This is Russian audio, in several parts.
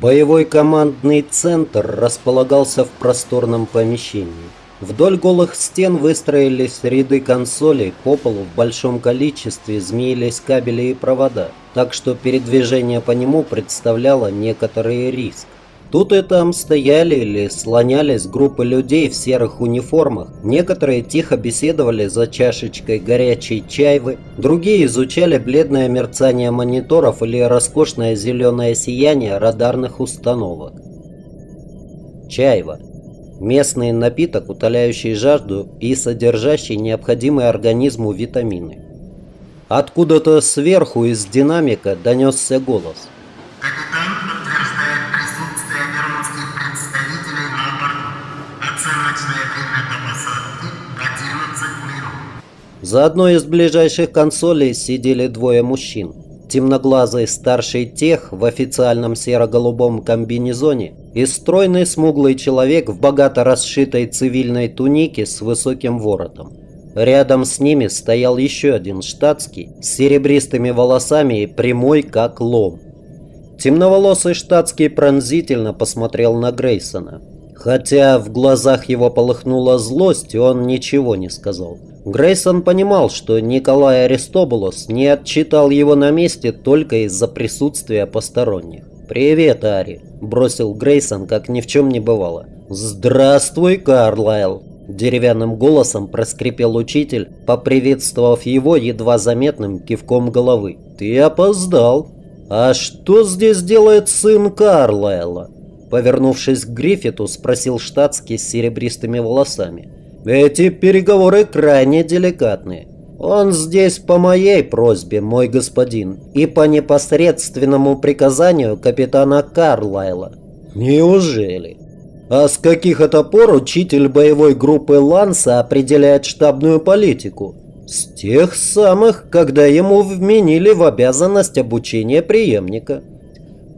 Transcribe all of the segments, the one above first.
Боевой командный центр располагался в просторном помещении. Вдоль голых стен выстроились ряды консолей, по полу в большом количестве змеились кабели и провода, так что передвижение по нему представляло некоторый риск. Тут и там стояли или слонялись группы людей в серых униформах. Некоторые тихо беседовали за чашечкой горячей чайвы, другие изучали бледное мерцание мониторов или роскошное зеленое сияние радарных установок. Чайва. Местный напиток, утоляющий жажду и содержащий необходимые организму витамины. Откуда-то сверху из динамика донесся голос. За одной из ближайших консолей сидели двое мужчин. Темноглазый старший тех в официальном серо-голубом комбинезоне и стройный смуглый человек в богато расшитой цивильной тунике с высоким воротом. Рядом с ними стоял еще один штатский с серебристыми волосами и прямой как лом. Темноволосый штатский пронзительно посмотрел на Грейсона. Хотя в глазах его полыхнула злость, он ничего не сказал. Грейсон понимал, что Николай Аристобулос не отчитал его на месте только из-за присутствия посторонних. «Привет, Ари», – бросил Грейсон, как ни в чем не бывало. «Здравствуй, Карлайл», – деревянным голосом проскрипел учитель, поприветствовав его едва заметным кивком головы. «Ты опоздал». «А что здесь делает сын Карлайла?» Повернувшись к Гриффиту, спросил штатский с серебристыми волосами. Эти переговоры крайне деликатны. Он здесь по моей просьбе, мой господин, и по непосредственному приказанию капитана Карлайла. Неужели? А с каких это пор учитель боевой группы Ланса определяет штабную политику? С тех самых, когда ему вменили в обязанность обучения преемника.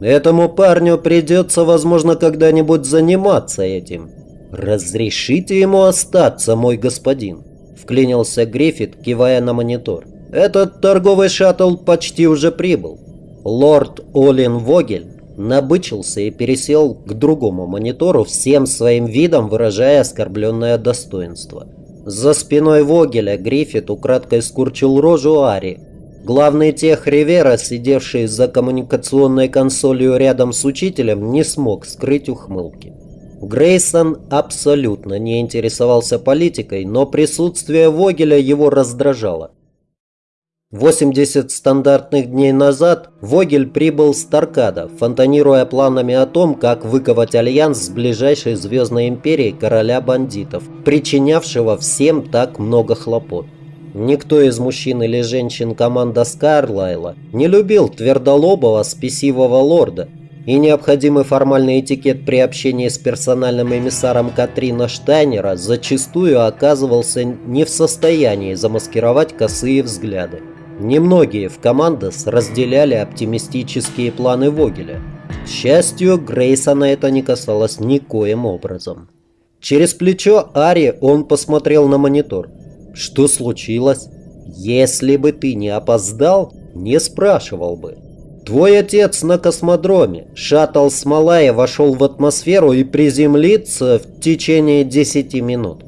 Этому парню придется, возможно, когда-нибудь заниматься этим. «Разрешите ему остаться, мой господин», — вклинился Гриффит, кивая на монитор. «Этот торговый шаттл почти уже прибыл». Лорд Олин Вогель набычился и пересел к другому монитору, всем своим видом выражая оскорбленное достоинство. За спиной Вогеля Гриффит украдкой скурчил рожу Ари. Главный тех Ривера, сидевший за коммуникационной консолью рядом с учителем, не смог скрыть ухмылки. Грейсон абсолютно не интересовался политикой, но присутствие Вогеля его раздражало. 80 стандартных дней назад Вогель прибыл с Таркада, фонтанируя планами о том, как выковать альянс с ближайшей звездной империей короля бандитов, причинявшего всем так много хлопот. Никто из мужчин или женщин команда Скарлайла не любил твердолобого спесивого лорда, и необходимый формальный этикет при общении с персональным эмиссаром Катрина Штайнера зачастую оказывался не в состоянии замаскировать косые взгляды. Немногие в командос разделяли оптимистические планы Вогеля. К счастью, Грейсона это не касалось никоим образом. Через плечо Ари он посмотрел на монитор. «Что случилось? Если бы ты не опоздал, не спрашивал бы». Твой отец на космодроме. Шаттл Смолая вошел в атмосферу и приземлится в течение 10 минут.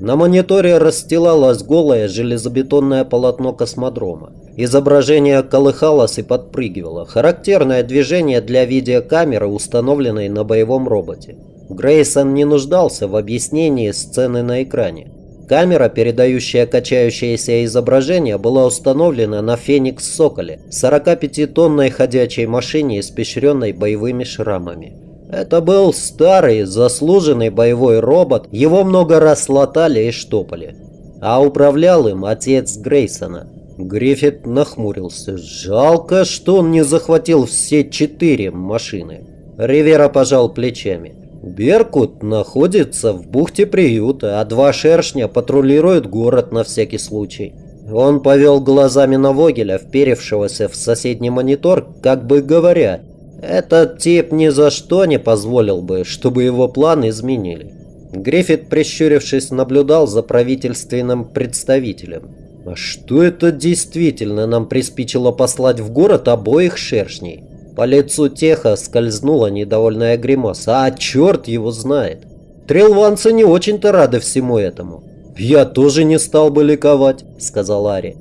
На мониторе расстилалось голое железобетонное полотно космодрома. Изображение колыхалось и подпрыгивало. Характерное движение для видеокамеры, установленной на боевом роботе. Грейсон не нуждался в объяснении сцены на экране. Камера, передающая качающееся изображение, была установлена на «Феникс Соколе» 45-тонной ходячей машине, испещренной боевыми шрамами. Это был старый, заслуженный боевой робот, его много раз латали и штопали. А управлял им отец Грейсона. Гриффит нахмурился. Жалко, что он не захватил все четыре машины. Ривера пожал плечами. Беркут находится в бухте приюта, а два шершня патрулируют город на всякий случай. Он повел глазами на Вогеля, вперевшегося в соседний монитор, как бы говоря, этот тип ни за что не позволил бы, чтобы его план изменили. Гриффит, прищурившись, наблюдал за правительственным представителем. А что это действительно нам приспичило послать в город обоих шершней? По лицу Теха скользнула недовольная гримаса. А черт его знает. Трилванцы не очень-то рады всему этому. «Я тоже не стал бы ликовать», — сказал Ари.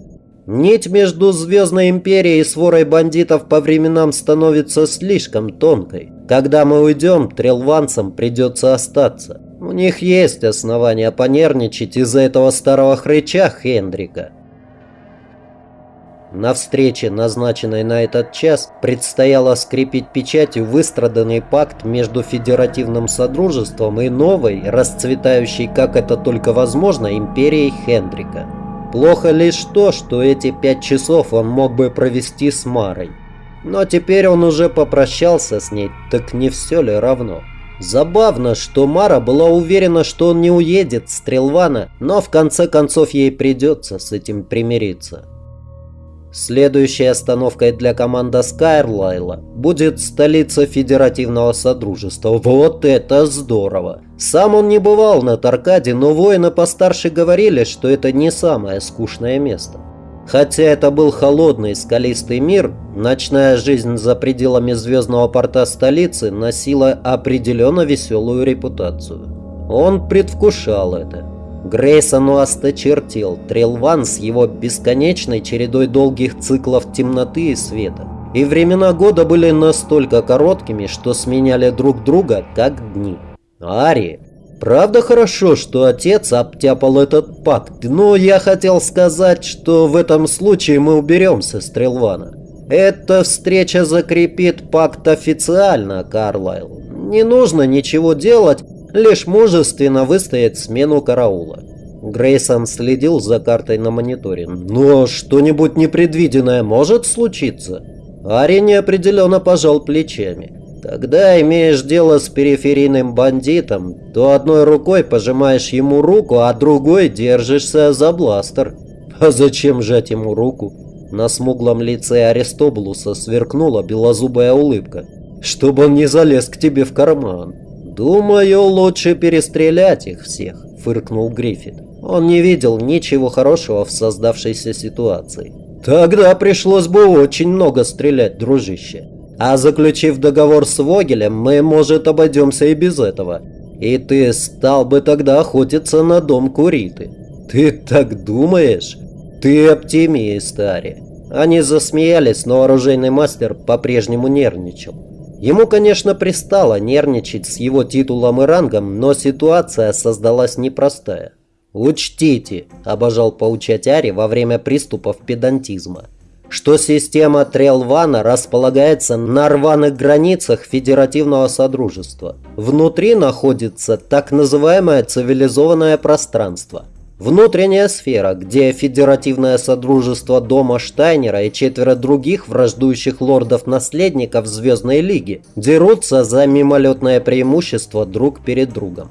«Нить между Звездной Империей и сворой бандитов по временам становится слишком тонкой. Когда мы уйдем, трилванцам придется остаться. У них есть основания понервничать из-за этого старого хрыча Хендрика». На встрече, назначенной на этот час, предстояло скрепить печатью выстраданный пакт между Федеративным Содружеством и новой, расцветающей, как это только возможно, империей Хендрика. Плохо лишь то, что эти пять часов он мог бы провести с Марой. Но теперь он уже попрощался с ней, так не все ли равно? Забавно, что Мара была уверена, что он не уедет с Трелвана, но в конце концов ей придется с этим примириться. Следующей остановкой для команды Скайрлайла будет столица Федеративного Содружества. Вот это здорово! Сам он не бывал на Таркаде, но воины постарше говорили, что это не самое скучное место. Хотя это был холодный скалистый мир, ночная жизнь за пределами звездного порта столицы носила определенно веселую репутацию. Он предвкушал это. Грейсону осточертел Трелван с его бесконечной чередой долгих циклов темноты и света. И времена года были настолько короткими, что сменяли друг друга, как дни. Ари, правда хорошо, что отец обтяпал этот пакт, но я хотел сказать, что в этом случае мы уберемся с Трелвана. Эта встреча закрепит пакт официально, Карлайл. Не нужно ничего делать, лишь мужественно выстоять смену караула. Грейсон следил за картой на мониторе. «Но что-нибудь непредвиденное может случиться?» Ари неопределенно пожал плечами. «Когда имеешь дело с периферийным бандитом, то одной рукой пожимаешь ему руку, а другой держишься за бластер. А зачем жать ему руку?» На смуглом лице Аристобулуса сверкнула белозубая улыбка. «Чтобы он не залез к тебе в карман». «Думаю, лучше перестрелять их всех», — фыркнул Гриффит. Он не видел ничего хорошего в создавшейся ситуации. «Тогда пришлось бы очень много стрелять, дружище. А заключив договор с Вогелем, мы, может, обойдемся и без этого. И ты стал бы тогда охотиться на дом Куриты. Ты так думаешь? Ты оптимист, Ари». Они засмеялись, но оружейный мастер по-прежнему нервничал. Ему, конечно, пристало нервничать с его титулом и рангом, но ситуация создалась непростая. «Учтите», – обожал поучать Ари во время приступов педантизма, что система Трелвана располагается на рваных границах Федеративного Содружества. Внутри находится так называемое цивилизованное пространство – Внутренняя сфера, где Федеративное Содружество Дома Штайнера и четверо других враждующих лордов-наследников Звездной Лиги дерутся за мимолетное преимущество друг перед другом.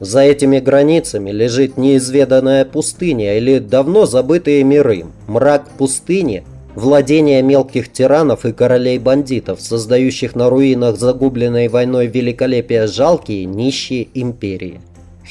За этими границами лежит неизведанная пустыня или давно забытые миры, мрак пустыни, владение мелких тиранов и королей-бандитов, создающих на руинах загубленной войной великолепия жалкие нищие империи.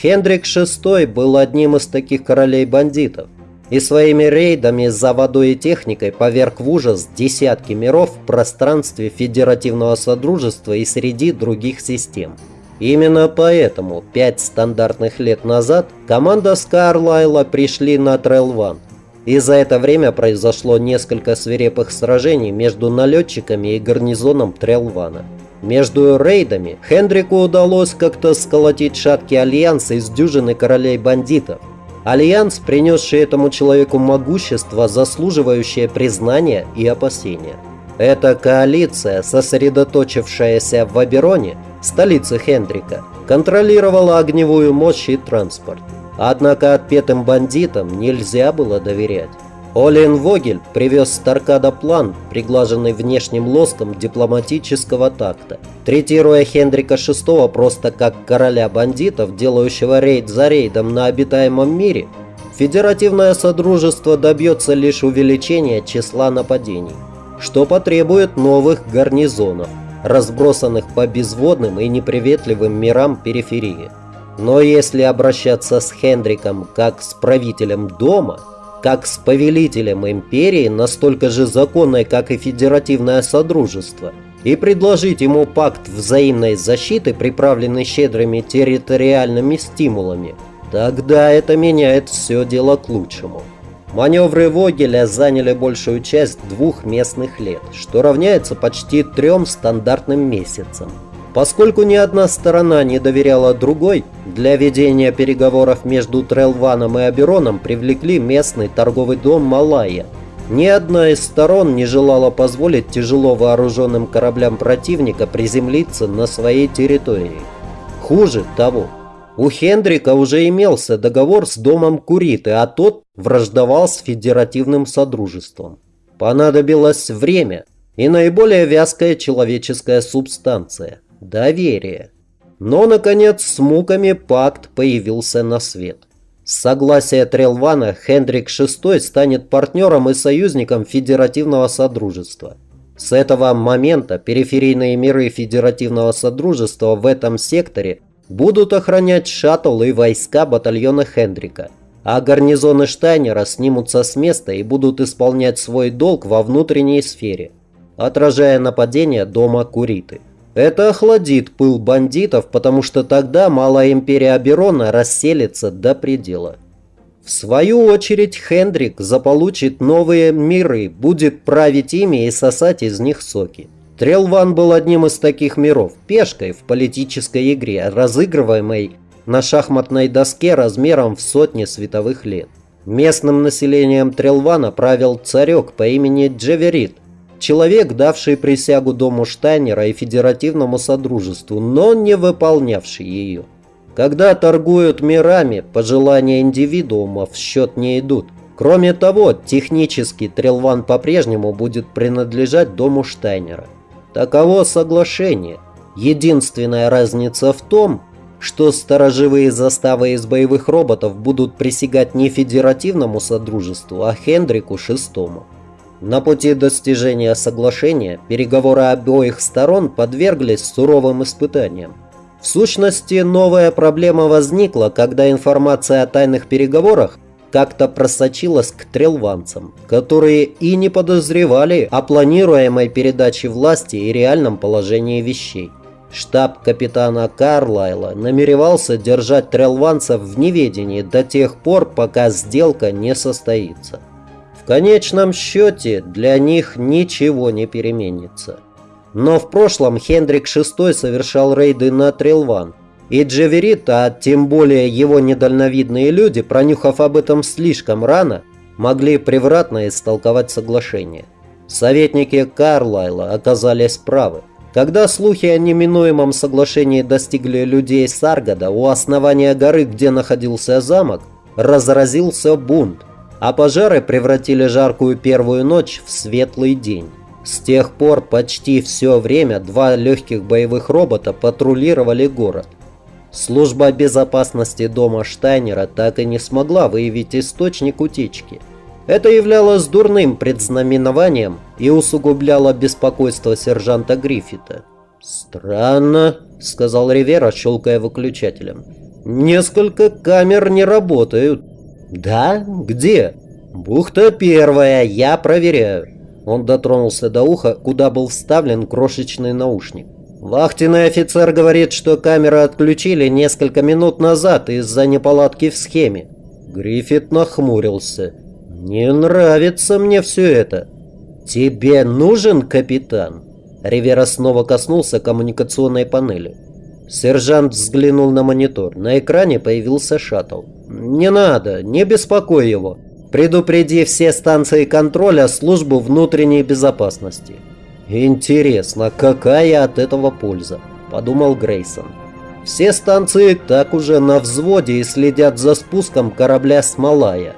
Хендрик VI был одним из таких королей-бандитов и своими рейдами за водой и техникой поверг в ужас десятки миров в пространстве Федеративного Содружества и среди других систем. Именно поэтому пять стандартных лет назад команда Скарлайла пришли на Трелван. И за это время произошло несколько свирепых сражений между налетчиками и гарнизоном Трелвана. Между рейдами Хендрику удалось как-то сколотить шаткий альянс из дюжины королей-бандитов. Альянс, принесший этому человеку могущество, заслуживающее признания и опасения. Эта коалиция, сосредоточившаяся в Абероне, столице Хендрика, контролировала огневую мощь и транспорт. Однако отпетым бандитам нельзя было доверять. Олен Вогель привез с Таркада план, приглаженный внешним лоском дипломатического такта, третируя Хендрика VI просто как короля бандитов, делающего рейд за рейдом на обитаемом мире. Федеративное Содружество добьется лишь увеличения числа нападений, что потребует новых гарнизонов, разбросанных по безводным и неприветливым мирам периферии. Но если обращаться с Хендриком как с правителем дома – как с повелителем империи, настолько же законной, как и федеративное содружество, и предложить ему пакт взаимной защиты, приправленный щедрыми территориальными стимулами, тогда это меняет все дело к лучшему. Маневры Вогеля заняли большую часть двух местных лет, что равняется почти трем стандартным месяцам. Поскольку ни одна сторона не доверяла другой, для ведения переговоров между Трелваном и Абероном привлекли местный торговый дом Малая. Ни одна из сторон не желала позволить тяжело вооруженным кораблям противника приземлиться на своей территории. Хуже того, у Хендрика уже имелся договор с домом Куриты, а тот враждовал с Федеративным Содружеством. Понадобилось время и наиболее вязкая человеческая субстанция – доверие. Но, наконец, с муками пакт появился на свет. С согласия Трелвана Хендрик VI станет партнером и союзником Федеративного Содружества. С этого момента периферийные миры Федеративного Содружества в этом секторе – будут охранять шаттл и войска батальона Хендрика, а гарнизоны Штайнера снимутся с места и будут исполнять свой долг во внутренней сфере, отражая нападение дома Куриты. Это охладит пыл бандитов, потому что тогда Малая Империя Аберона расселится до предела. В свою очередь Хендрик заполучит новые миры, будет править ими и сосать из них соки. Трелван был одним из таких миров, пешкой в политической игре, разыгрываемой на шахматной доске размером в сотни световых лет. Местным населением Трелвана правил царек по имени Джеверит, человек, давший присягу Дому Штайнера и Федеративному Содружеству, но не выполнявший ее. Когда торгуют мирами, пожелания индивидуума в счет не идут. Кроме того, технически Трелван по-прежнему будет принадлежать Дому Штайнера. Таково соглашение. Единственная разница в том, что сторожевые заставы из боевых роботов будут присягать не Федеративному Содружеству, а Хендрику VI. На пути достижения соглашения переговоры обоих сторон подверглись суровым испытаниям. В сущности, новая проблема возникла, когда информация о тайных переговорах как-то просочилась к трелванцам, которые и не подозревали о планируемой передаче власти и реальном положении вещей. Штаб капитана Карлайла намеревался держать трелванцев в неведении до тех пор, пока сделка не состоится. В конечном счете для них ничего не переменится. Но в прошлом Хендрик VI совершал рейды на Трелван, и Джеверит, а тем более его недальновидные люди, пронюхав об этом слишком рано, могли превратно истолковать соглашение. Советники Карлайла оказались правы. Когда слухи о неминуемом соглашении достигли людей Саргада, у основания горы, где находился замок, разразился бунт, а пожары превратили жаркую первую ночь в светлый день. С тех пор почти все время два легких боевых робота патрулировали город – Служба безопасности дома Штайнера так и не смогла выявить источник утечки. Это являлось дурным предзнаменованием и усугубляло беспокойство сержанта Гриффита. «Странно», — сказал Ривера, щелкая выключателем. «Несколько камер не работают». «Да? Где?» «Бухта первая, я проверяю». Он дотронулся до уха, куда был вставлен крошечный наушник. Вахтенный офицер говорит, что камеры отключили несколько минут назад из-за неполадки в схеме. Гриффит нахмурился. «Не нравится мне все это». «Тебе нужен капитан?» Ривера снова коснулся коммуникационной панели. Сержант взглянул на монитор. На экране появился шаттл. «Не надо, не беспокой его. Предупреди все станции контроля службу внутренней безопасности». «Интересно, какая от этого польза?» – подумал Грейсон. «Все станции так уже на взводе и следят за спуском корабля с Малая.